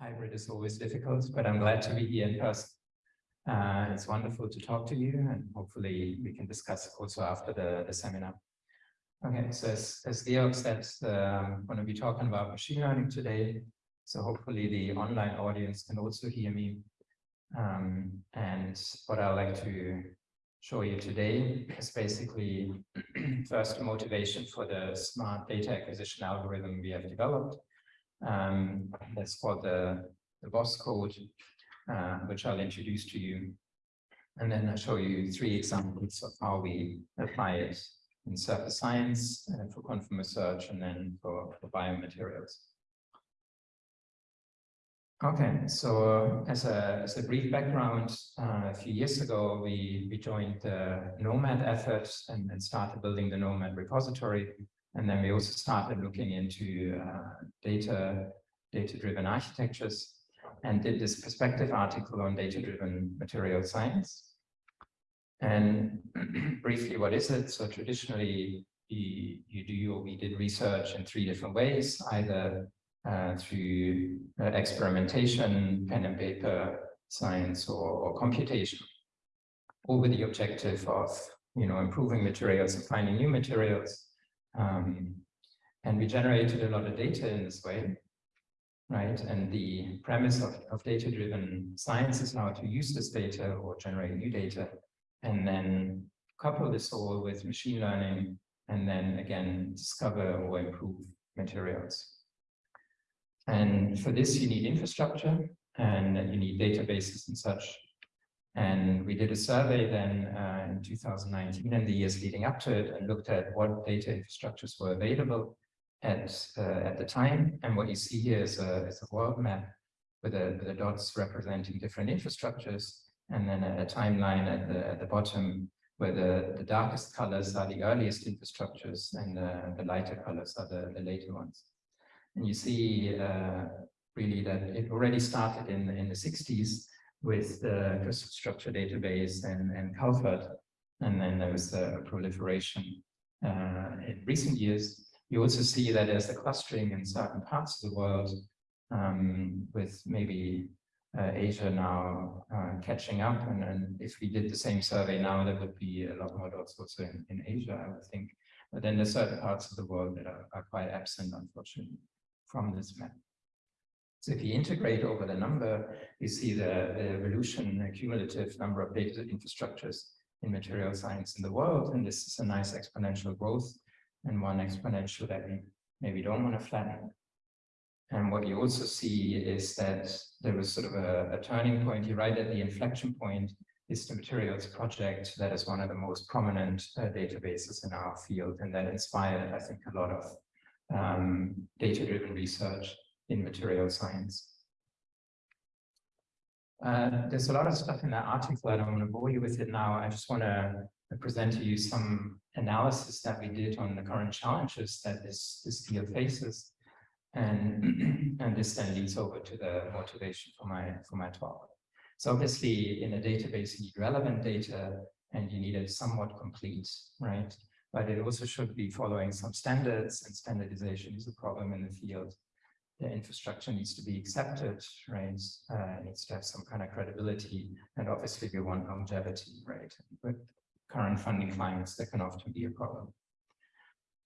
hybrid is always difficult, but I'm glad to be here in person. Uh, it's wonderful to talk to you and hopefully we can discuss also after the, the seminar. Okay, so as, as Georg said, I'm going to be talking about machine learning today. So hopefully the online audience can also hear me. Um, and what I like to show you today is basically first motivation for the smart data acquisition algorithm we have developed. Um, that's called the, the BOSS code, uh, which I'll introduce to you. And then I'll show you three examples of how we apply it in surface science uh, for quantum research and then for, for biomaterials. Okay, so as a, as a brief background, uh, a few years ago, we, we joined the NOMAD effort and, and started building the NOMAD repository. And then we also started looking into uh, data, data-driven architectures and did this perspective article on data-driven material science. And briefly, what is it? So traditionally, you, you do or we did research in three different ways, either uh, through uh, experimentation, pen and paper science, or, or computation, all with the objective of you know improving materials and finding new materials. Um, and we generated a lot of data in this way, right? And the premise of, of data-driven science is now to use this data or generate new data and then couple this all with machine learning and then again discover or improve materials. And for this you need infrastructure and you need databases and such. And we did a survey then uh, in 2019 and the years leading up to it and looked at what data infrastructures were available at uh, at the time. And what you see here is a, is a world map with the, the dots representing different infrastructures and then a, a timeline at the, at the bottom where the, the darkest colors are the earliest infrastructures and the, the lighter colors are the, the later ones. And you see uh, really that it already started in, in the 60s with the crystal structure database and, and CALPHAD, and then there was a proliferation uh, in recent years. You also see that there's a clustering in certain parts of the world um, with maybe uh, Asia now uh, catching up. And, and if we did the same survey now, there would be a lot more dots also in, in Asia, I would think. But then there's certain parts of the world that are, are quite absent, unfortunately, from this map. So if you integrate over the number, you see the, the evolution, the cumulative number of data infrastructures in material science in the world. And this is a nice exponential growth and one exponential that we maybe don't want to flatten. And what you also see is that there was sort of a, a turning point here, right at the inflection point is the materials project that is one of the most prominent uh, databases in our field and that inspired, I think, a lot of um, data-driven research in material science. Uh, there's a lot of stuff in that article. I don't want to bore you with it now. I just want to present to you some analysis that we did on the current challenges that this, this field faces. And, and this then leads over to the motivation for my, for my talk. So obviously in a database, you need relevant data and you need it somewhat complete, right? But it also should be following some standards and standardization is a problem in the field. The infrastructure needs to be accepted, right? Uh, needs to have some kind of credibility. And obviously we want longevity, right? With current funding climates, that can often be a problem.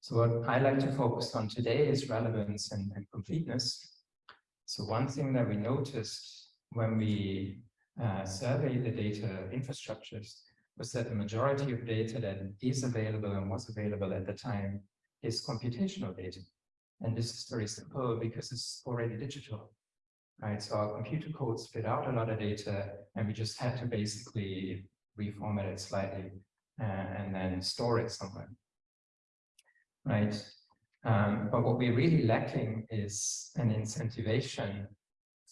So what I like to focus on today is relevance and, and completeness. So one thing that we noticed when we uh, surveyed the data infrastructures was that the majority of data that is available and was available at the time is computational data. And this is very simple because it's already digital, right? So our computer code spit out a lot of data and we just had to basically reformat it slightly uh, and then store it somewhere right? Um, but what we're really lacking is an incentivation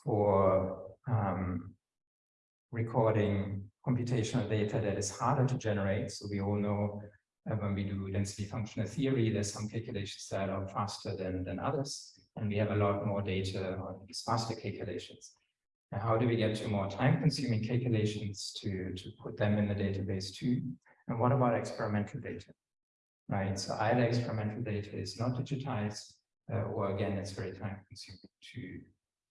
for um, recording computational data that is harder to generate. So we all know uh, when we do density functional theory, there's some calculations that are faster than, than others, and we have a lot more data on these faster calculations. How do we get to more time-consuming calculations to, to put them in the database too? And what about experimental data? right? So either experimental data is not digitized, uh, or again, it's very time consuming to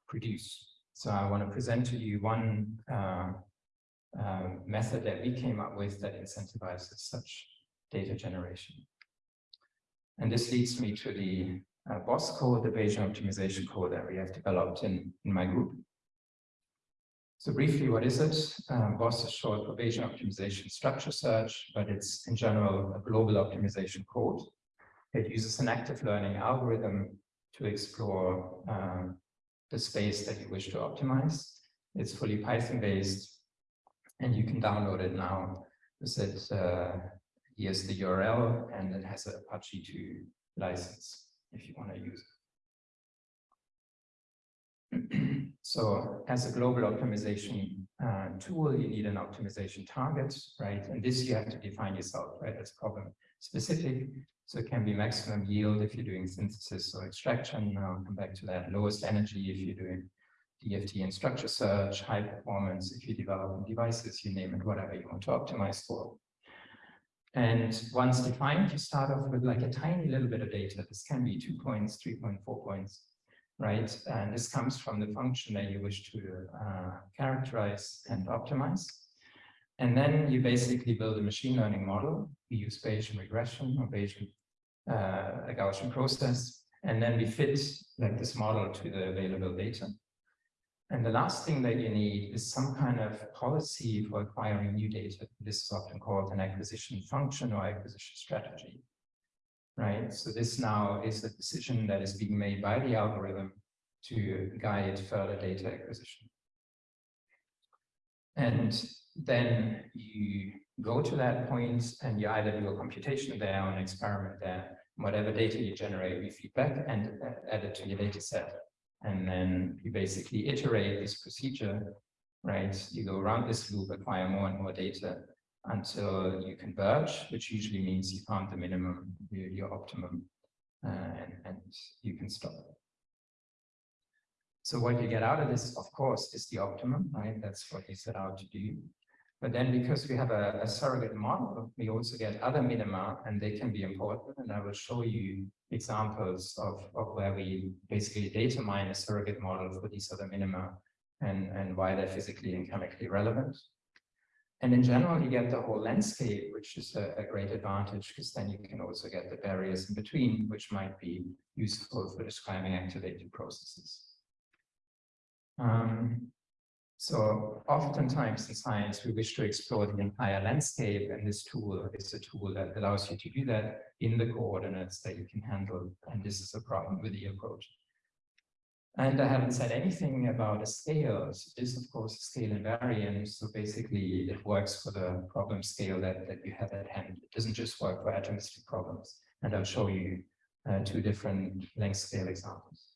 produce. So I want to present to you one uh, uh, method that we came up with that incentivizes such data generation. And this leads me to the uh, BOSS code, the Bayesian optimization code that we have developed in, in my group. So briefly, what is it? Um, BOSS is short for Bayesian optimization structure search, but it's in general a global optimization code. It uses an active learning algorithm to explore um, the space that you wish to optimize. It's fully Python based and you can download it now. Visit uh, here's the URL and it has an Apache 2 license if you want to use it. so as a global optimization uh, tool, you need an optimization target, right? And this you have to define yourself, right? As problem specific. So it can be maximum yield if you're doing synthesis or extraction. I'll come back to that. Lowest energy if you're doing DFT and structure search, high performance if you're developing devices, you name it, whatever you want to optimize for. And once defined, you start off with like a tiny little bit of data. This can be two points, three point four points, right? And this comes from the function that you wish to uh, characterize and optimize. And then you basically build a machine learning model. We use Bayesian regression or Bayesian uh, Gaussian process, and then we fit like this model to the available data. And the last thing that you need is some kind of policy for acquiring new data. This is often called an acquisition function or acquisition strategy, right? So this now is a decision that is being made by the algorithm to guide further data acquisition. And then you go to that point and you either do a computation there or an experiment there whatever data you generate, we feedback and add it to your data set. And then you basically iterate this procedure, right? You go around this loop, acquire more and more data until you converge, which usually means you found the minimum, your, your optimum, uh, and, and you can stop. So what you get out of this, of course, is the optimum, right? That's what you set out to do. But then because we have a, a, surrogate model, we also get other minima and they can be important. And I will show you examples of, of where we basically data mine a surrogate model for these other minima and, and why they're physically and chemically relevant. And in general, you get the whole landscape, which is a, a great advantage because then you can also get the barriers in between, which might be useful for describing activated processes. Um, so oftentimes in science, we wish to explore the entire landscape, and this tool is a tool that allows you to do that in the coordinates that you can handle. And this is a problem with the approach. And I haven't said anything about a scale. So this, of course, is scale invariant. So basically, it works for the problem scale that, that you have at hand. It doesn't just work for atomistic problems. And I'll show you uh, two different length scale examples.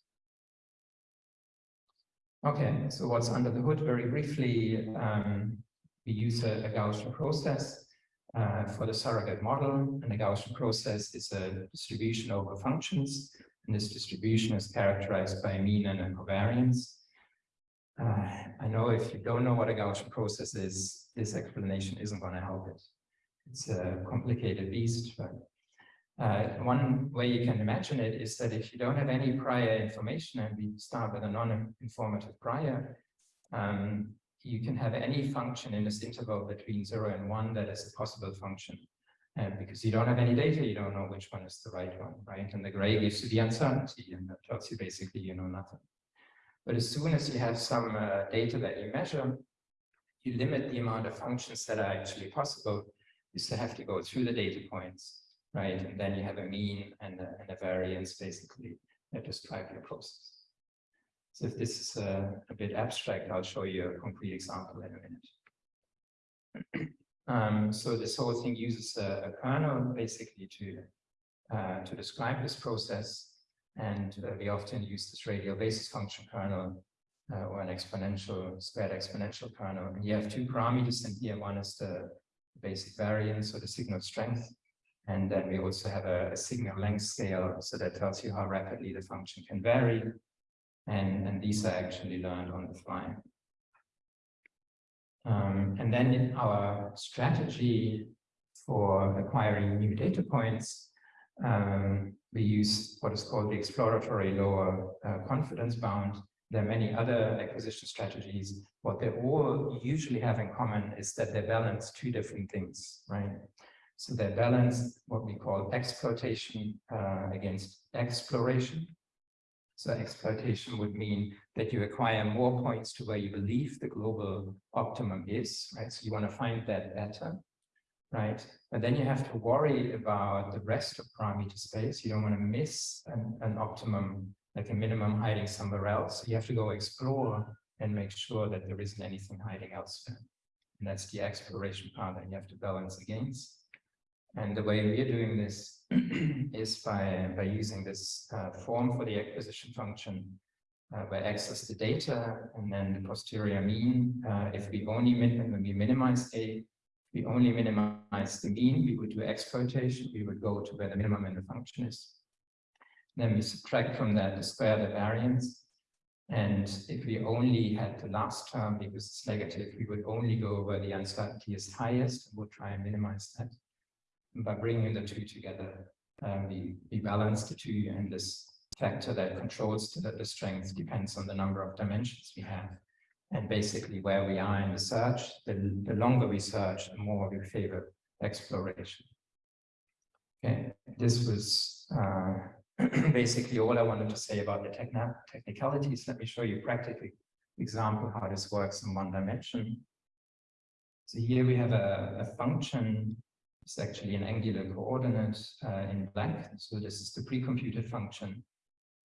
Okay, so what's under the hood? Very briefly, um, we use a, a Gaussian process uh, for the surrogate model, and the Gaussian process is a distribution over functions, and this distribution is characterized by mean and a covariance. Uh, I know if you don't know what a Gaussian process is, this explanation isn't going to help it. It's a complicated beast, but uh, one way you can imagine it is that if you don't have any prior information, and we start with a non-informative prior, um, you can have any function in this interval between zero and one that is a possible function. And because you don't have any data, you don't know which one is the right one, right? And the gray gives you the uncertainty and that tells you basically you know nothing. But as soon as you have some uh, data that you measure, you limit the amount of functions that are actually possible. You still have to go through the data points right? And then you have a mean and a, and a variance basically that describe your process. So if this is a, a, bit abstract, I'll show you a concrete example in a minute. um, so this whole thing uses a, a kernel basically to uh, to describe this process. And uh, we often use this radial basis function kernel uh, or an exponential, squared exponential kernel. And you have two parameters in here. One is the basic variance or the signal strength. And then we also have a, a, signal length scale, so that tells you how rapidly the function can vary. And, and these are actually learned on the fly. Um, and then in our strategy for acquiring new data points, um, we use what is called the exploratory lower uh, confidence bound. There are many other acquisition strategies. What they all usually have in common is that they balance two different things, right? So they balance what we call exploitation uh, against exploration. So exploitation would mean that you acquire more points to where you believe the global optimum is, right? So you want to find that better, right? And then you have to worry about the rest of parameter space. You don't want to miss an, an optimum like a minimum hiding somewhere else. So you have to go explore and make sure that there isn't anything hiding elsewhere. And that's the exploration part that you have to balance against. And the way we're doing this is by, by using this uh, form for the acquisition function, uh, where x is the data and then the posterior mean. Uh, if we only min when we minimize a, we only minimize the mean, we would do exploitation, we would go to where the minimum in the function is. Then we subtract from that the square the variance. And if we only had the last term because it's negative, we would only go where the uncertainty is highest and we'll try and minimize that. By bringing the two together, um, we, we balance the two and this factor that controls the, the strength depends on the number of dimensions we have. And basically where we are in the search, the, the longer we search, the more we favor exploration. Okay, this was uh, basically all I wanted to say about the technicalities. Let me show you a practical example how this works in one dimension. So here we have a, a function. It's actually an angular coordinate uh, in black. So this is the pre-computed function,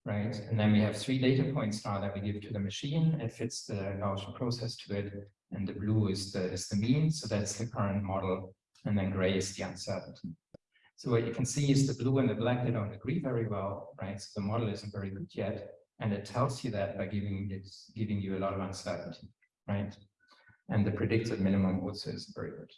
right? And then we have three data points now that we give to the machine. It fits the Gaussian process to it. And the blue is the, is the mean. So that's the current model. And then gray is the uncertainty. So what you can see is the blue and the black, they don't agree very well, right? So the model isn't very good yet. And it tells you that by giving it, giving you a lot of uncertainty, right? And the predicted minimum also is very good.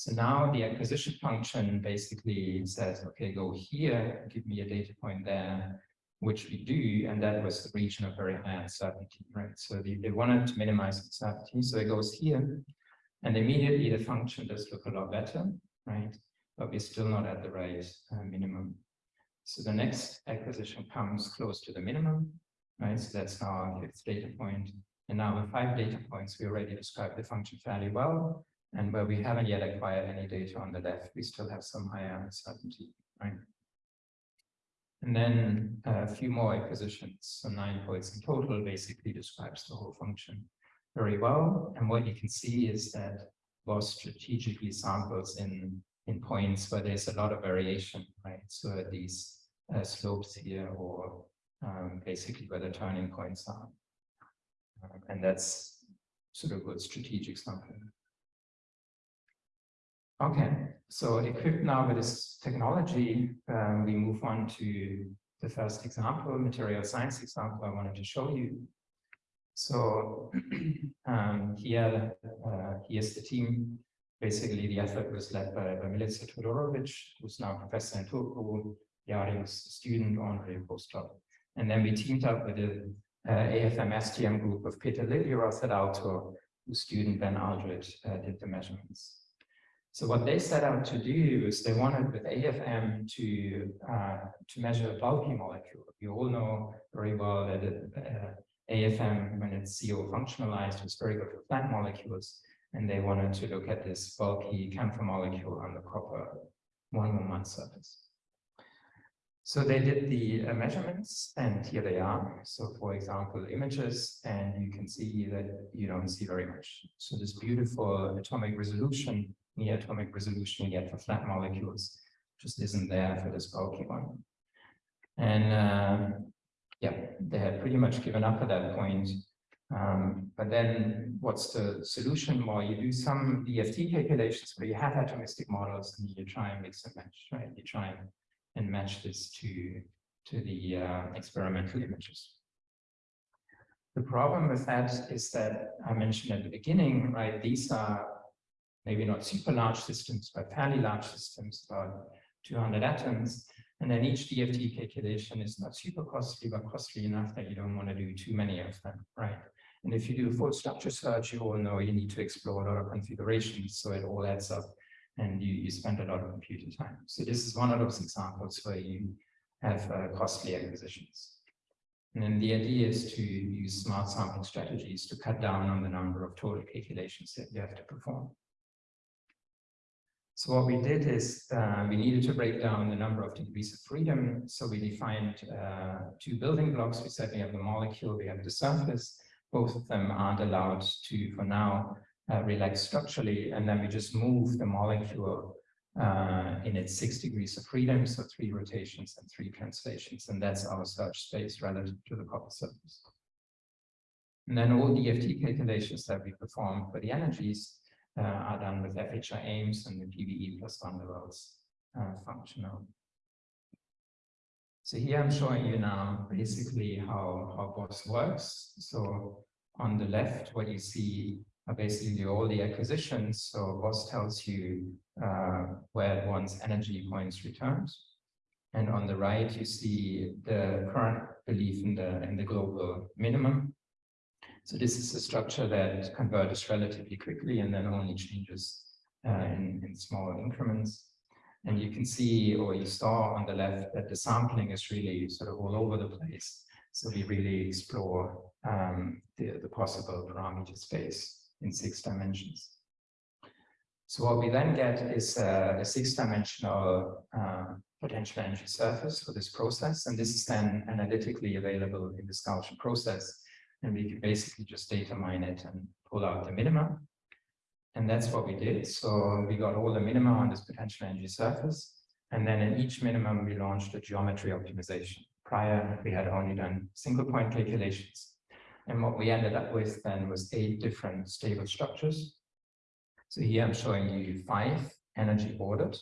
So now the acquisition function basically says, okay, go here, give me a data point there, which we do, and that was the region of very high uncertainty, right? So they, they wanted to minimize uncertainty, so it goes here, and immediately the function does look a lot better, right? but we're still not at the right uh, minimum. So the next acquisition comes close to the minimum, right? So that's now our fifth data point. And now with five data points, we already described the function fairly well. And where we haven't yet acquired any data on the left, we still have some higher uncertainty, right? And then uh, a few more acquisitions, so nine points in total, basically describes the whole function very well. And what you can see is that was strategically samples in in points where there's a lot of variation, right? So these uh, slopes here or um, basically where the turning points are. Um, and that's sort of good strategic sampling. Okay, so equipped now with this technology, um, we move on to the first example, material science example I wanted to show you. So um, here, uh, here's the team basically the effort was led by, by Milica Todorovic, who's now a professor in Turku, Yari's student, Andre postdoc. And then we teamed up with the uh, AFM STM group of Peter Liljeroth at Aalto, whose student Ben Alldritt uh, did the measurements. So what they set out to do is they wanted with AFM to uh, to measure a bulky molecule. You all know very well that uh, AFM, when it's CO functionalized, is very good for flat molecules and they wanted to look at this bulky camphor molecule on the copper 111 surface. So they did the uh, measurements and here they are. So for example, images, and you can see that you don't see very much. So this beautiful atomic resolution, near atomic resolution you get for flat molecules just isn't there for this bulky one. And uh, yeah, they had pretty much given up at that point um, but then what's the solution? Well, you do some DFT calculations where you have atomistic models and you try and mix and match, right? You try and, and match this to, to the uh, experimental images. The problem with that is that I mentioned at the beginning, right? These are maybe not super large systems, but fairly large systems, about 200 atoms. And then each DFT calculation is not super costly, but costly enough that you don't want to do too many of them, right? And if you do a full structure search, you all know you need to explore a lot of configurations, so it all adds up and you, you spend a lot of computer time. So this is one of those examples where you have uh, costly acquisitions. And then the idea is to use smart sampling strategies to cut down on the number of total calculations that you have to perform. So what we did is uh, we needed to break down the number of degrees of freedom. So we defined uh, two building blocks. We said we have the molecule, we have the surface. Both of them aren't allowed to, for now, uh, relax structurally. And then we just move the molecule uh, in its six degrees of freedom, so three rotations and three translations. And that's our search space relative to the copper surface. And then all the DFT calculations that we perform for the energies are done with FHI-aims and the PBE plus van der Waals uh, functional. So here I'm showing you now basically how, how BOSS works. So on the left, what you see are basically all the acquisitions. So BOSS tells you uh, where wants energy points returned. And on the right, you see the current belief in the, in the global minimum. So this is a structure that converges relatively quickly and then only changes uh, in, in small increments. And you can see, or you saw on the left, that the sampling is really sort of all over the place. So we really explore um, the, the possible parameter space in six dimensions. So what we then get is a, a six-dimensional uh, potential energy surface for this process, and this is then analytically available in the Gaussian process, and we can basically just data mine it and pull out the minima. And that's what we did. So we got all the minima on this potential energy surface, and then in each minimum, we launched a geometry optimization. Prior, we had only done single point calculations. And what we ended up with then was eight different stable structures so here I'm showing you five energy ordered,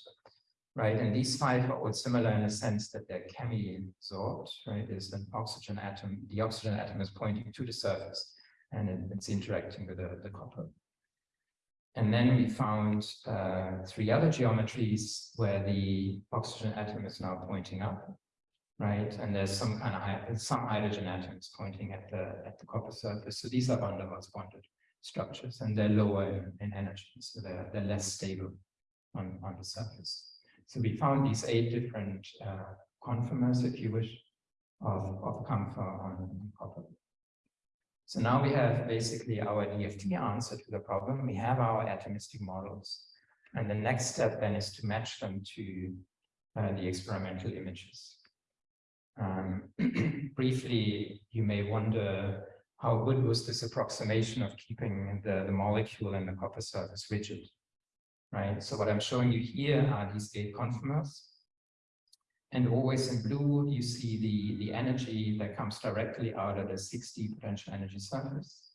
right? And these five are all similar in the sense that they're chemi-absorbed, right? There's an oxygen atom, the oxygen atom is pointing to the surface and it, it's interacting with the, the copper. And then we found uh, three other geometries where the oxygen atom is now pointing up, right? And there's some kind of some hydrogen atoms pointing at the at the copper surface. So these are van der Waals bonded structures and they're lower in, in energy, so they're, they're less stable on, on the surface. So we found these eight different uh, conformers, if you wish, of, of camphor on copper. So now we have basically our DFT answer to the problem. We have our atomistic models. And the next step then is to match them to uh, the experimental images. Um, briefly, you may wonder how good was this approximation of keeping the, the molecule and the copper surface rigid, right? So what I'm showing you here are these eight conformers. And always in blue, you see the, the energy that comes directly out of the 6D potential energy surface.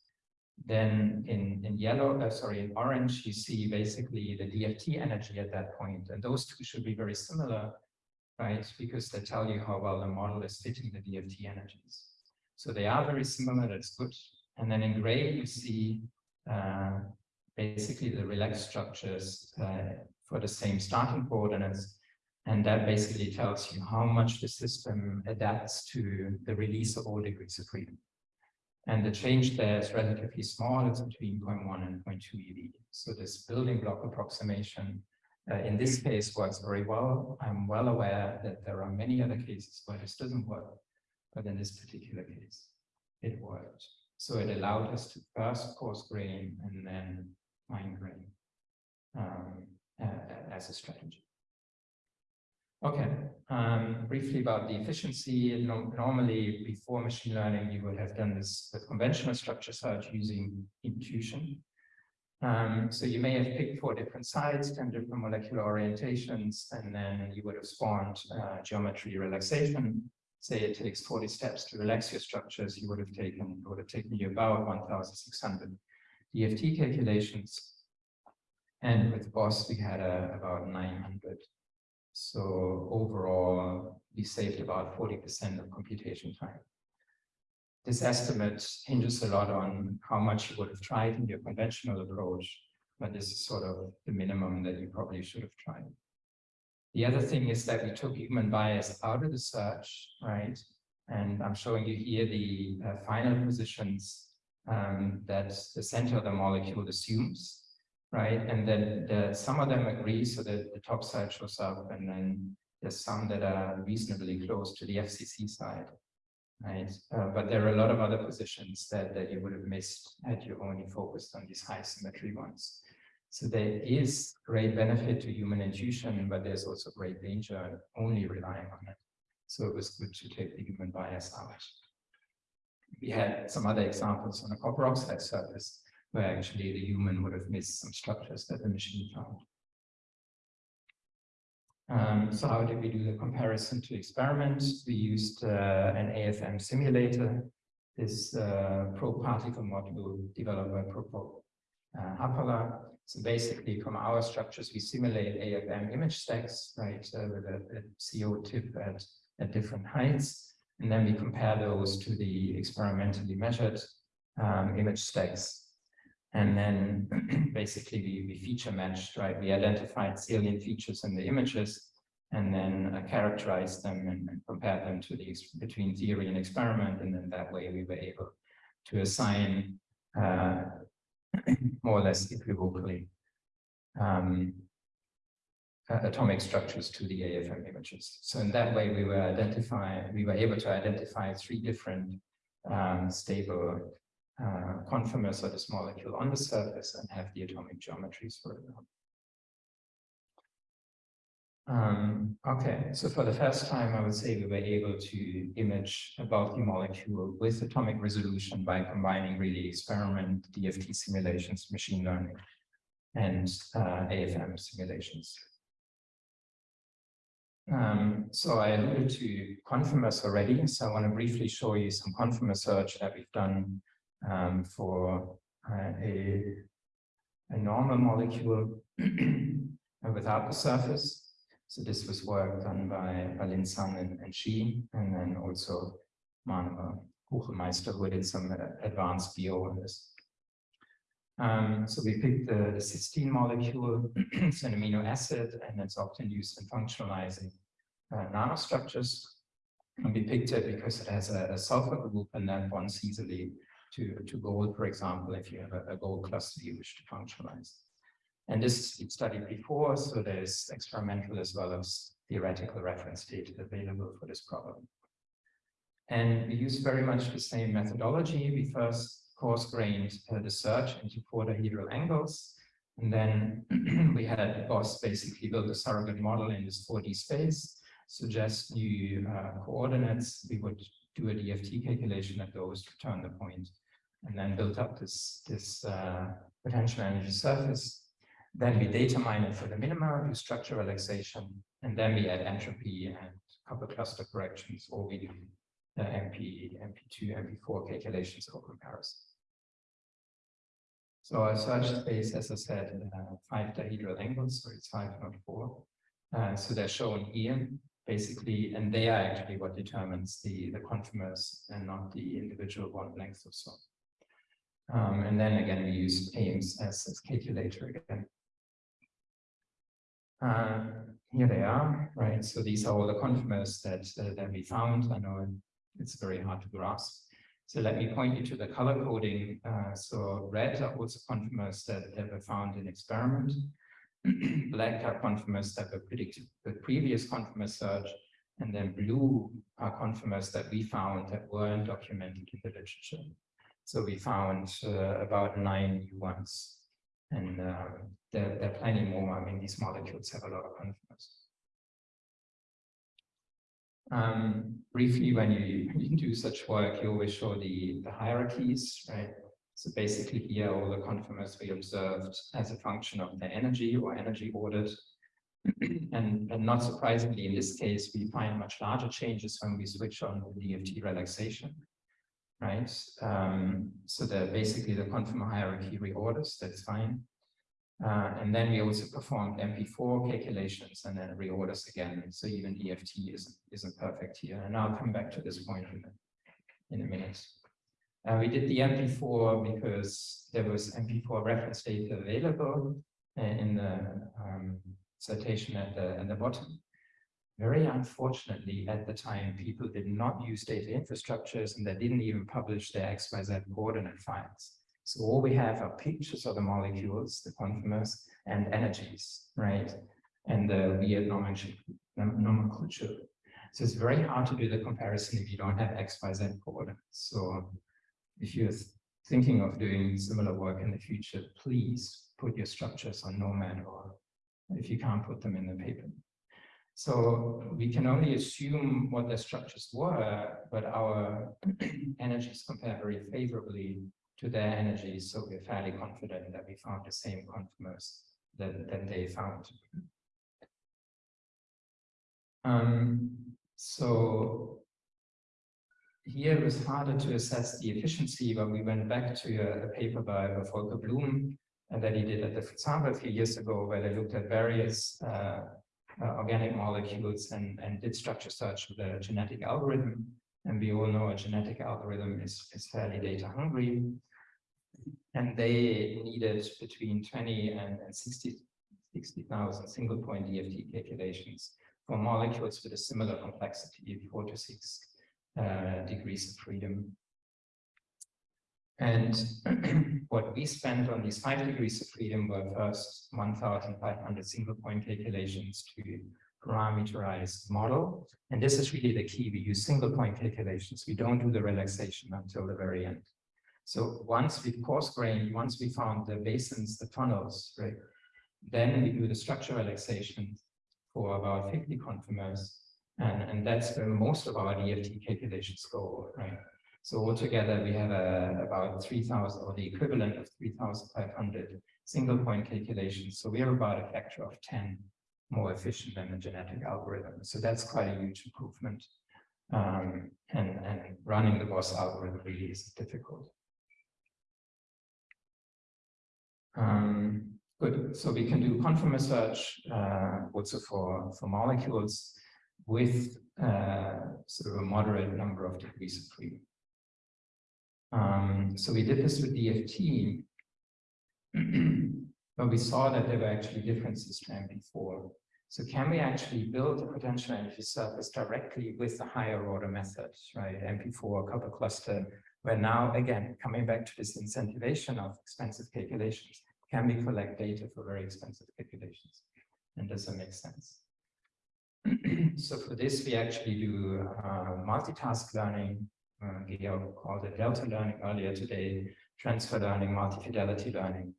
Then in, in yellow, uh, sorry, in orange, you see basically the DFT energy at that point. And those two should be very similar, right? Because they tell you how well the model is fitting the DFT energies. So they are very similar, that's good. And then in gray, you see uh, basically the relaxed structures uh, for the same starting coordinates. And that basically tells you how much the system adapts to the release of all degrees of freedom. And the change there is relatively small, it's between 0.1 and 0.2 eV. So this building block approximation uh, in this case works very well. I'm well aware that there are many other cases where this doesn't work but in this particular case, it worked. So it allowed us to first coarse grain and then fine grain um, uh, as a strategy. Okay, um, briefly about the efficiency. No, normally, before machine learning, you would have done this with conventional structure search using intuition. Um, so you may have picked four different sites, 10 different molecular orientations, and then you would have spawned uh, geometry relaxation say it takes 40 steps to relax your structures, you would have taken, it would have taken you about 1,600 DFT calculations. And with BOSS, we had uh, about 900. So overall, we saved about 40% of computation time. This estimate hinges a lot on how much you would have tried in your conventional approach, but this is sort of the minimum that you probably should have tried. The other thing is that we took human bias out of the search, right? And I'm showing you here the uh, final positions um, that the center of the molecule assumes, right? And then the, some of them agree, so that the top side shows up, and then there's some that are reasonably close to the FCC side. right? Uh, but there are a lot of other positions that, that you would have missed had you only focused on these high symmetry ones. So there is great benefit to human intuition, but there's also great danger only relying on it. So it was good to take the human bias out. We had some other examples on a copper oxide surface where actually the human would have missed some structures that the machine found. Um, so how did we do the comparison to experiments? We used uh, an AFM simulator, this uh, probe particle module developed by Prokop uh, Hapala. So basically from our structures, we simulate AFM image stacks, right, uh, with a, a, CO tip at, at different heights. And then we compare those to the experimentally measured um, image stacks. And then basically we, we feature matched, right? We identified salient features in the images and then uh, them and, and, them to the between theory and experiment. And then that way we were able to assign uh, more or less equivocally um, uh, atomic structures to the AFM images. So in that way, we were we were able to identify three different um, stable uh, conformers of this molecule on the surface and have the atomic geometries for it. Um, okay, so for the first time, I would say we were able to image a bulky molecule with atomic resolution by combining really experiment, DFT simulations, machine learning, and uh, AFM simulations. Um, so I alluded to conformers already, so I want to briefly show you some conformer search that we've done um, for uh, a, a normal molecule without the surface. So this was work done by Balin Sang and, and and then also Manuel Buchemeister, who did some uh, advanced BO on this. Um, so we picked the, the cysteine molecule, it's an amino acid, and it's often used in functionalizing uh, nanostructures. And we picked it because it has a, a, sulfur group and that bonds easily to, to gold, for example, if you have a, a gold cluster you wish to functionalize. And this is studied before, so there's experimental as well as theoretical reference data available for this problem. And we use very much the same methodology. We first coarse-grained uh, the search into four dihedral angles. And then we had BOSS basically build a surrogate model in this 4D space, suggest new uh, coordinates. We would do a DFT calculation at those to turn the point, and then build up this, this uh, potential energy surface. Then we data mine it for the minima, do structure relaxation, and then we add entropy and copper cluster corrections, or we do the MP, MP2, MP4 calculations for comparison. So our search space, as I said, uh, five dihedral angles, so it's five, not four. Uh, so they're shown here, basically, and they are actually what determines the, the conformers and not the individual bond lengths or so. Um, and then again, we use AIMS as, as calculator again. Uh, here they are, right? So these are all the conformers that, uh, that we found. I know it's very hard to grasp. So let me point you to the color coding. Uh, so red are also conformers that, that were found in experiment. Black are conformers that were predicted with previous conformer search. And then blue are conformers that we found that weren't documented in the literature. So we found uh, about nine new ones. And uh, there are plenty more. I mean, these molecules have a lot of conformers. Um, briefly, when you, you do such work, you always show the, the hierarchies, right? So basically here, all the conformers we observed as a function of the energy or energy ordered. and, and not surprisingly, in this case, we find much larger changes when we switch on the DFT relaxation, right? Um, so that basically the conformer hierarchy reorders, that's fine. Uh, and then we also performed MP4 calculations and then reorders again. So even DFT isn't, isn't perfect here. And I'll come back to this point in a, in a minute. Uh, we did the MP4 because there was MP4 reference data available in the um, citation at the, at the bottom. Very unfortunately, at the time, people did not use data infrastructures and they didn't even publish their XYZ coordinate files. So all we have are pictures of the molecules, the conformers, and energies, right? And the weird nomenclature. So it's very hard to do the comparison if you don't have X, Y, Z coordinates. So if you're thinking of doing similar work in the future, please put your structures on Nomad or if you can't put them in the paper. So we can only assume what the structures were, but our energies compare very favorably to their energies. So we're fairly confident that we found the same conformers that, they found. Um, so here it was harder to assess the efficiency, but we went back to a, a paper by Volker Blum and that he did at the Fritz Haber a few years ago, where they looked at various uh, uh, organic molecules and, and did structure search with a genetic algorithm. And we all know a genetic algorithm is, is fairly data hungry. And they needed between 20 and, and 60 60,000 single point DFT calculations for molecules with a similar complexity, four to six uh, degrees of freedom. And what we spent on these five degrees of freedom were first 1,500 single point calculations to parameterize model. And this is really the key. We use single point calculations. We don't do the relaxation until the very end. So once we coarse grained, once we found the basins, the tunnels, right, then we do the structure relaxation for about 50 conformers. And, and that's where most of our DFT calculations go, right? So altogether, we have a, about 3,000 or the equivalent of 3,500 single point calculations. So we are about a factor of 10 more efficient than the genetic algorithm. So that's quite a huge improvement. Um, and, and running the BOSS algorithm really is difficult. Um, good. So we can do conformer search uh, also for, for molecules with uh, sort of a moderate number of degrees of freedom. Um, so we did this with DFT, but we saw that there were actually differences to MP4. So can we actually build a potential energy surface directly with the higher order methods, right? MP4 couple cluster, where now, again, coming back to this incentivization of expensive calculations, can we collect data for very expensive calculations? And does that make sense? so for this, we actually do uh, multitask learning uh, Georg called it delta learning earlier today, transfer learning, multi-fidelity learning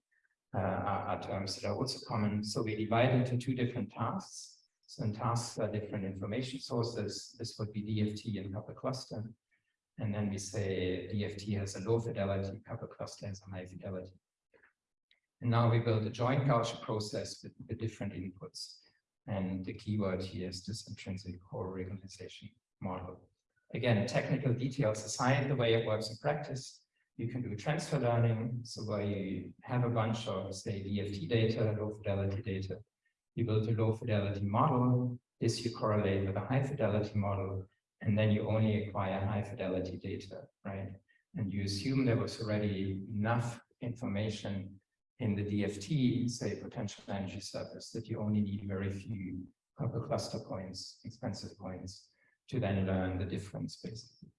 Äh, are, are, terms that are also ähm, common. So we divide into two different tasks. So in tasks are different information sources. This would be DFT and couple cluster. And then we say DFT has a low fidelity, couple cluster has a high fidelity. And now we build a joint Gaussian process with the different inputs. And the keyword here is this intrinsic coregionalization model. Again, technical details aside, the way it works in practice, you can do transfer learning. So where you have a bunch of, say, DFT data, low fidelity data, you build a low fidelity model. This you correlate with a high fidelity model, and then you only acquire high fidelity data, right? And you assume there was already enough information in the DFT, say potential energy surface, that you only need very few couple cluster points, expensive points, to then learn the difference basically.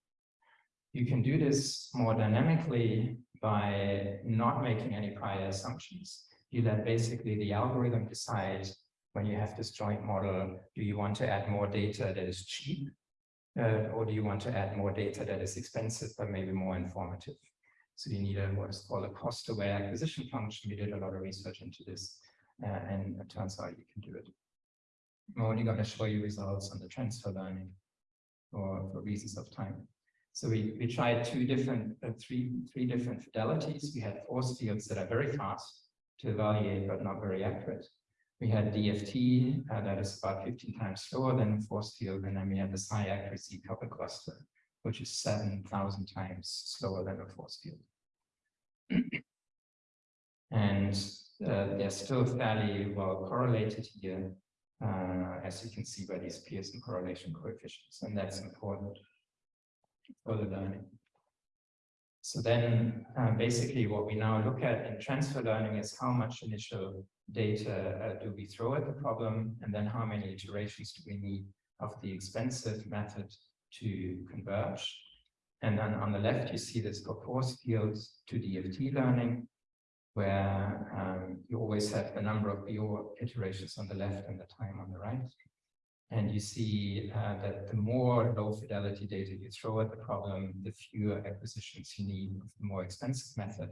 You can do this more dynamically by not making any prior assumptions. You let basically the algorithm decide when you have this joint model, do you want to add more data that is cheap uh, or do you want to add more data that is expensive but maybe more informative? So you need a what's called a cost-aware acquisition function. We did a lot of research into this uh, and it turns out you can do it. I'm only going to show you results on the transfer learning for, for reasons of time. So we, we tried two different, uh, three, three different fidelities. We had force fields that are very fast to evaluate, but not very accurate. We had DFT uh, that is about 15 times slower than force field. And then we had this high accuracy couple cluster, which is 7,000 times slower than a force field. and uh, they're still fairly well correlated here uh, as you can see by these Pearson correlation coefficients, and that's important for the learning. So then uh, basically what we now look at in transfer learning is how much initial data uh, do we throw at the problem, and then how many iterations do we need of the expensive method to converge. And then on the left, you see this for force fields to DFT learning, where um, you always have the number of your iterations on the left and the time on the right. And you see uh, that the more low fidelity data you throw at the problem, the fewer acquisitions you need with the more expensive method.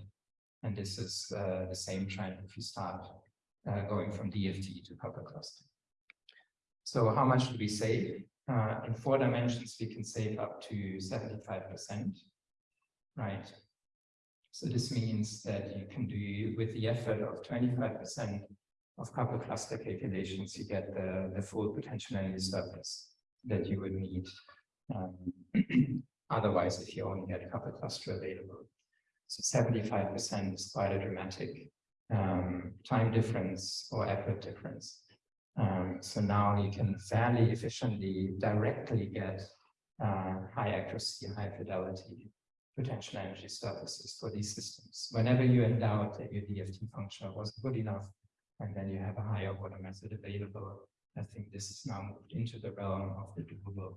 And this is uh, the same trend if you start uh, going from DFT to coupled cluster. So how much do we save? Uh, in four dimensions, we can save up to 75%, right? So this means that you can do with the effort of 25% of coupled cluster calculations, you get the, the full potential energy surface that you would need um, otherwise if you only had a coupled cluster available. So 75% is quite a dramatic um, time difference or effort difference. Um, so now you can fairly efficiently directly get uh, high accuracy, high fidelity potential energy surfaces for these systems. Whenever you in doubt that your DFT function wasn't good enough, and then you have a higher order method available, I think this is now moved into the realm of the doable.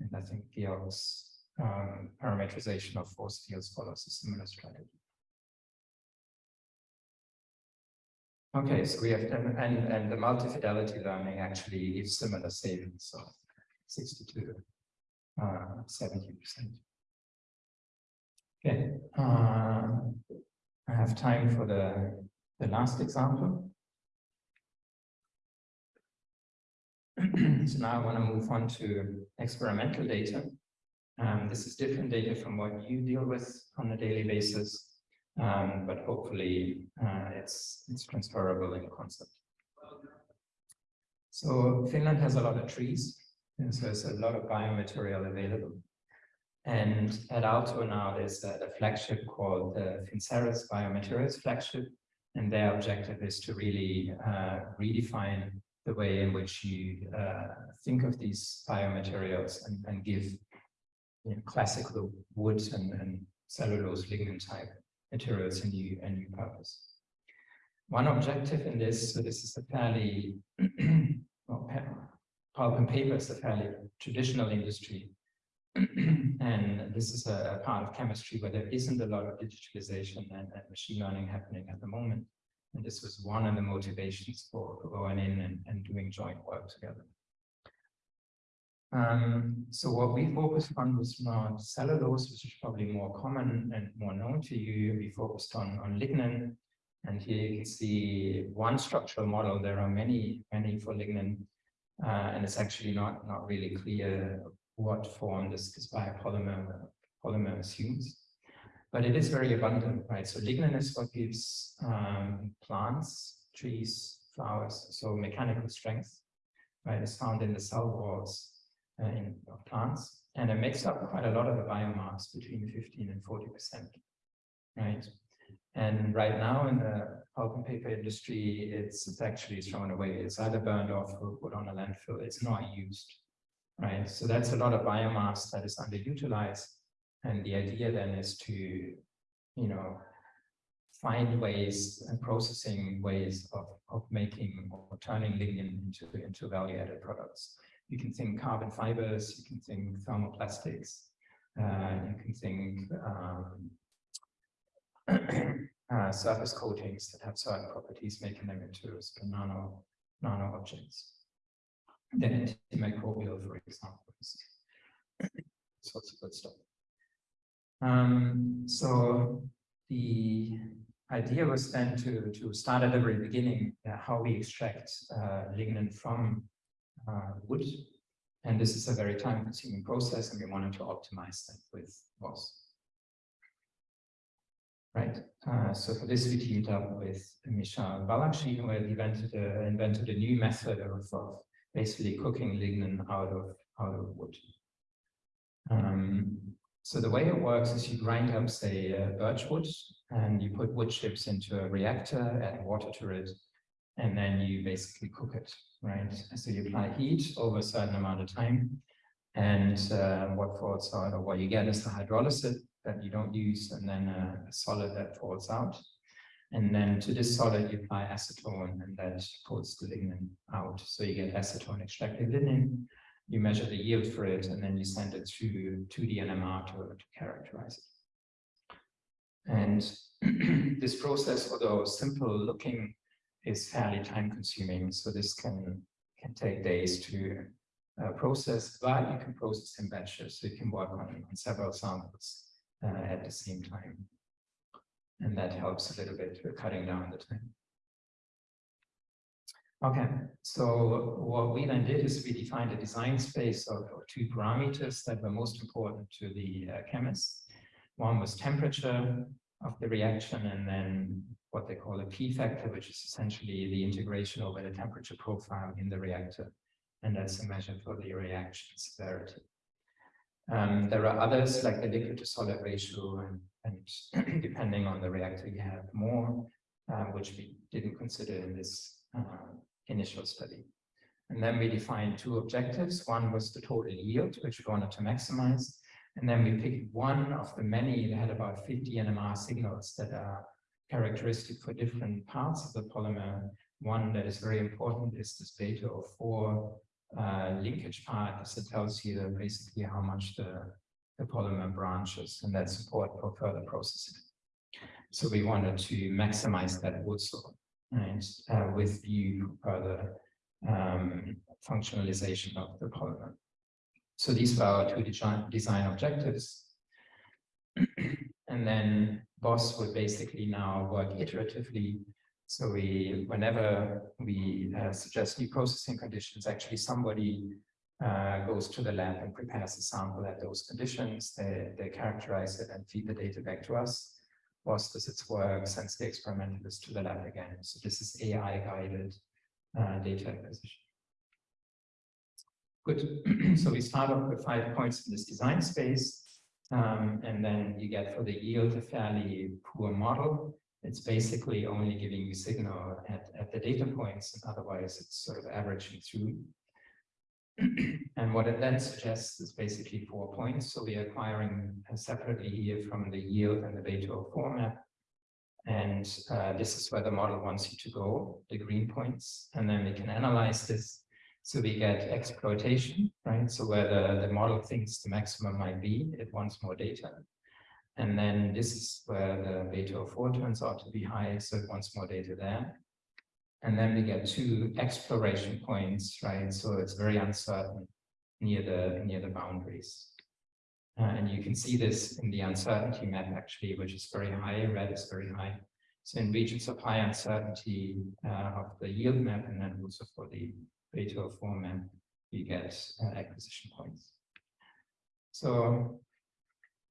And I think Georg's um, parametrization of force fields follows a similar strategy. Okay, so we have and and, and the multi-fidelity learning actually gives similar savings of 62, uh, 70 percent. Okay, uh, I have time for the the last example. so now I want to move on to experimental data. Um, this is different data from what you deal with on a daily basis, um, but hopefully uh, it's, it's transferable in concept. So Finland has a lot of trees, and so there's a lot of biomaterial available. And at Aalto now there's a, a flagship called the FinnCERES Biomaterials flagship, and their objective is to really uh, redefine the way in which you uh, think of these biomaterials and, and give you know, classical wood and, and cellulose lignin type materials a new, a new purpose. One objective in this, so this is a fairly, well, pulp and paper is a fairly traditional industry. and this is a, a, part of chemistry where there isn't a lot of digitalization and, and machine learning happening at the moment. And this was one of the motivations for, going in and, and doing joint work together. Um, so what we focused on was not cellulose, which is probably more common and more known to you. We focused on, on lignin. And here you can see one structural model. There are many, many for lignin. Uh, and it's actually not, not really clear what form this, this biopolymer polymer assumes but it is very abundant, right? So lignin is what gives um, plants, trees, flowers, so mechanical strength, right, is found in the cell walls uh, in, of plants, and it makes up quite a lot of the biomass, between 15 and 40 percent, right? And right now in the pulp and paper industry, it's, it's actually thrown away. It's either burned off or put on a landfill. It's not used, right? So that's a lot of biomass that is underutilized and the idea then is to, you know, find ways and processing ways of, of making or turning lignin into, into value-added products. You can think carbon fibers, you can think thermoplastics, uh, you can think um, uh, surface coatings that have certain properties, making them into nano, nano objects. Then antimicrobial, for example, sorts of good stuff. Um, so the idea was then to, to start at the very beginning uh, how we extract uh, lignin from uh, wood. And this is a very time consuming process and we wanted to optimize that with BOSS. Right. Uh, so for this, we teamed up with Mikhail Balakshin, who invented a, invented a new method of, of basically cooking lignin out of out of wood. Um, so the way it works is you grind up, say, uh, birch wood, and you put wood chips into a reactor, add water to it, and then you basically cook it, right? So you apply heat over a certain amount of time, and uh, what falls out, or what you get is the hydrolysate that you don't use, and then a solid that falls out. And then to this solid, you apply acetone, and that pulls the lignin out. So you get acetone extracted lignin, you measure the yield for it, and then you send it to, to the NMR to, to characterize it. And this process, although simple looking, is fairly time consuming. So this can, can take days to, uh, process, but you can process in batches, so you can work on, on several samples uh, at the same time. And that helps a little bit with cutting down the time. Okay, so what we then did is we defined a design space of, of two parameters that were most important to the uh, chemists. One was temperature of the reaction, and then what they call a P factor, which is essentially the integration over the temperature profile in the reactor. And that's a measure for the reaction severity. Um, there are others like the liquid to solid ratio, and, and depending on the reactor, you have more, uh, which we didn't consider in this uh, initial study. And then we defined two objectives. One was the total yield, which we wanted to maximize. And then we picked one of the many, that had about 50 NMR signals that are characteristic for different parts of the polymer. One that is very important is this beta 04 uh, linkage part, because it tells you basically how much the, the polymer branches, and that support for further processing. So we wanted to maximize that also, right, uh, with view further um, functionalization of the polymer. So these were our two design, design objectives. and then BOSS would basically now work iteratively. So we, whenever we uh, suggest new processing conditions, actually somebody uh, goes to the lab and prepares a sample at those conditions. They, they characterize it and feed the data back to us. BOSS does its work, sends the experimentalist to the lab again. So this is AI-guided uh, data acquisition. Good. so we start off with five points in this design space. Um, and then you get for the yield a fairly poor model. It's basically only giving you signal at, at the data points, and otherwise it's sort of averaging through. and what it then suggests is basically four points. So we're acquiring separately here from the yield and the beta-O-4 map. And uh, this is where the model wants you to go, the green points. And then we can analyze this so we get exploitation, right? So where the, the model thinks the maximum might be, it wants more data. And then this is where the beta-O-4 turns out to be high, so it wants more data there. And then we get two exploration points, right? So it's very uncertain near the near the boundaries. Uh, and you can see this in the uncertainty map actually, which is very high, red is very high. So in regions of high uncertainty uh, of the yield map and then also for the beta format, you get uh, acquisition points. So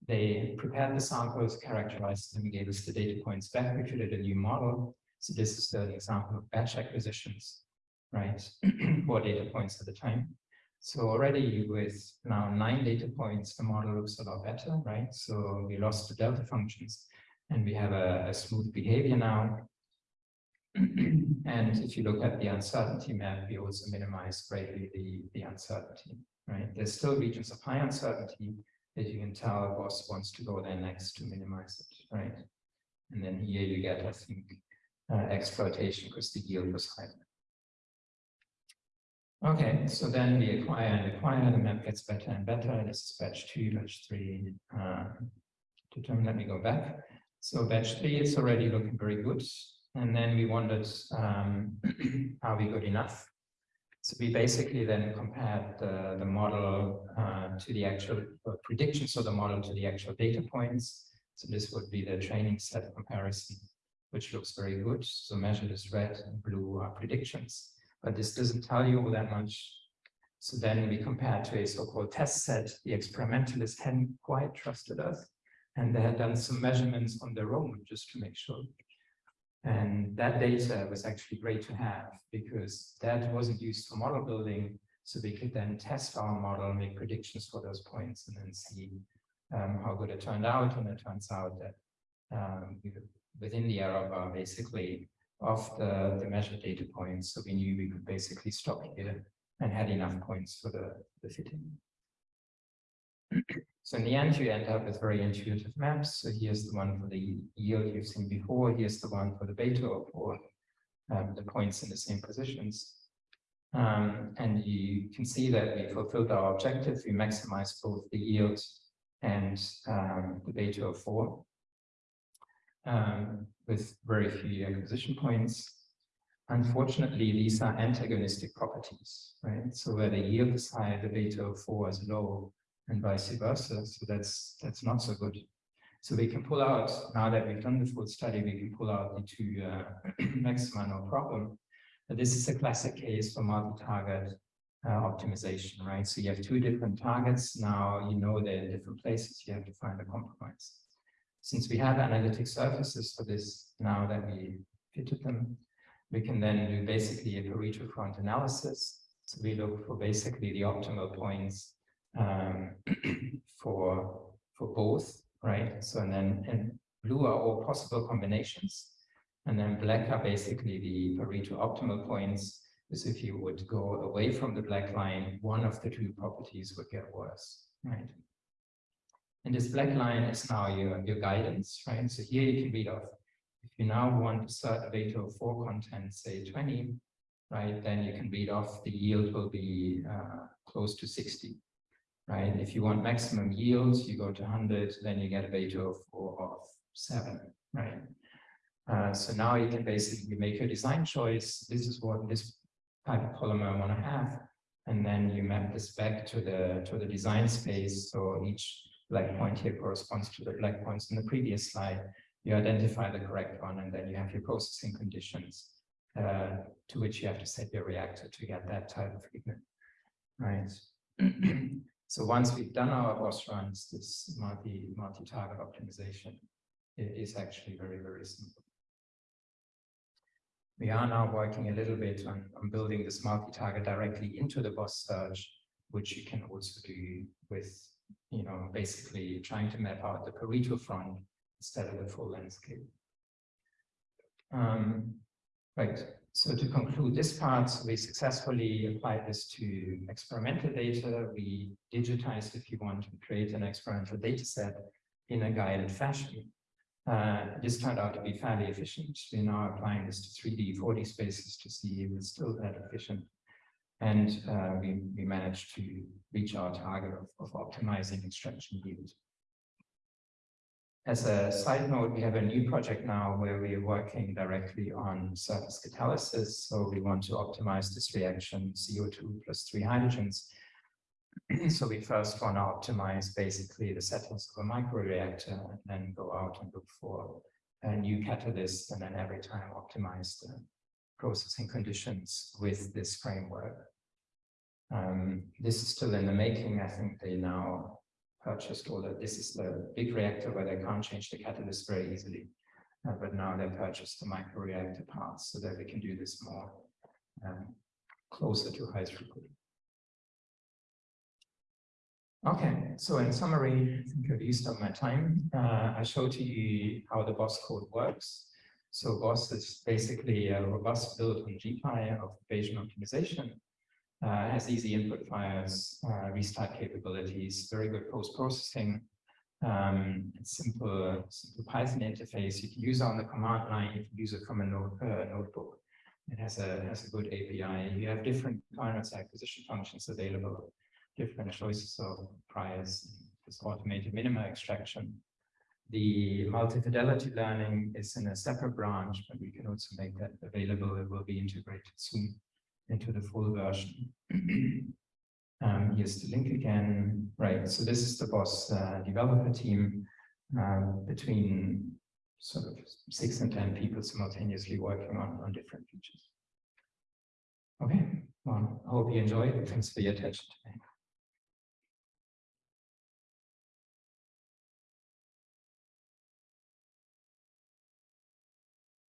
they prepared the samples, characterized them, gave us the data points back. We created a new model. So this is the example of batch acquisitions, right? Four data points at a time. So already with now nine data points, the model looks a lot better, right? So we lost the delta functions and we have a, a smooth behavior now. and if you look at the uncertainty map, we also minimize greatly the, the uncertainty, right? There's still regions of high uncertainty that you can tell BOSS wants to go there next to minimize it, right? And then here you get, I think, uh, exploitation because the yield was high. Okay, so then we acquire and acquire, the map gets better and better. This is batch two, batch three. Uh, determine, let me go back. So batch three, it's already looking very good. And then we wondered, um, are we good enough? So we basically then compared the, the model uh, to the actual prediction, so the model to the actual data points. So this would be the training set comparison, which looks very good. So measured as red and blue are predictions, but this doesn't tell you that much. So then we compared to a so-called test set. The experimentalists hadn't quite trusted us, and they had done some measurements on their own just to make sure and that data was actually great to have because that wasn't used for model building. So we could then test our model, make predictions for those points and then see um, how good it turned out. And it turns out that um, within the error bar, basically, of the, the measured data points. So we knew we could basically stop here and had enough points for the, the fitting. So in the end, you end up with very intuitive maps. So here's the one for the yield you've seen before. Here's the one for the beta for um, the points in the same positions. Um, and you can see that we fulfilled our objective. We maximized both the yield and um, the beta-O-4 um, with very few acquisition points. unfortunately, these are antagonistic properties, right? So where the yield is high, the beta-O-4 is low, and vice versa. So that's that's not so good. So we can pull out, now that we've done the full study, we can pull out the two uh, maxima no problem. But this is a classic case for multi-target uh, optimization, right? So you have two different targets. Now you know they're in different places. You have to find a compromise. Since we have analytic surfaces for this, now that we fitted them, we can then do basically a Pareto front analysis. So we look for basically the optimal points um, for for both, right? So and then and blue are all possible combinations, and then black are basically the Pareto optimal points. Is if you would go away from the black line, one of the two properties would get worse, right? And this black line is now your, your guidance, right? So here you can read off, if you now want to start a of four content, say 20, right, then you can read off the yield will be uh, close to 60, right? If you want maximum yields, you go to 100, then you get a beta of four of seven, right? Uh, so now you can basically make your design choice. This is what this type of polymer I want to have. And then you map this back to the to the design space. So each black point here corresponds to the black points in the previous slide. You identify the correct one, and then you have your processing conditions uh, to which you have to set your reactor to get that type of pigment. Right. so once we've done our BOSS runs, this multi multi-target optimization is actually very, very simple. We are now working a little bit on, on building this multi-target directly into the BOSS search, which you can also do with you know, basically trying to map out the Pareto front instead of the full landscape. Um, right, so to conclude this part, we successfully applied this to experimental data. We digitized, if you want, to create an experimental data set in a guided fashion. Uh, this turned out to be fairly efficient. We're now applying this to 3D, 4D spaces to see if it's still that efficient and uh, we, we managed to reach our target of, of optimizing extraction yield. As a side note, we have a new project now where we are working directly on surface catalysis. So we want to optimize this reaction CO2 plus three hydrogens. so we first want to optimize basically the settings of a microreactor and then go out and look for a new catalyst and then every time optimize the processing conditions with this framework. Um, this is still in the making. I think they now purchased all that. This is the big reactor where they can't change the catalyst very easily. Uh, but now they purchased the microreactor parts so that we can do this more um, closer to high throughput. Okay, so in summary, I think I've used up my time. Uh, I showed to you how the BOSS code works. So BOSS is basically a robust build on GPy of Bayesian optimization uh, has easy input files, uh, restart capabilities, very good post-processing, um, simple, simple Python interface. You can use it on the command line. You can use it from a note, uh, notebook. It has a has a good API. You have different finance acquisition functions available, different choices of priors, this automated minima extraction. The multi-fidelity learning is in a separate branch, but we can also make that available. It will be integrated soon into the full version. um, here's the link again. Right, so this is the BOSS uh, developer team um, between sort of six and 10 people simultaneously working on, on different features. Okay, well, I hope you enjoyed. Thanks for your attention today.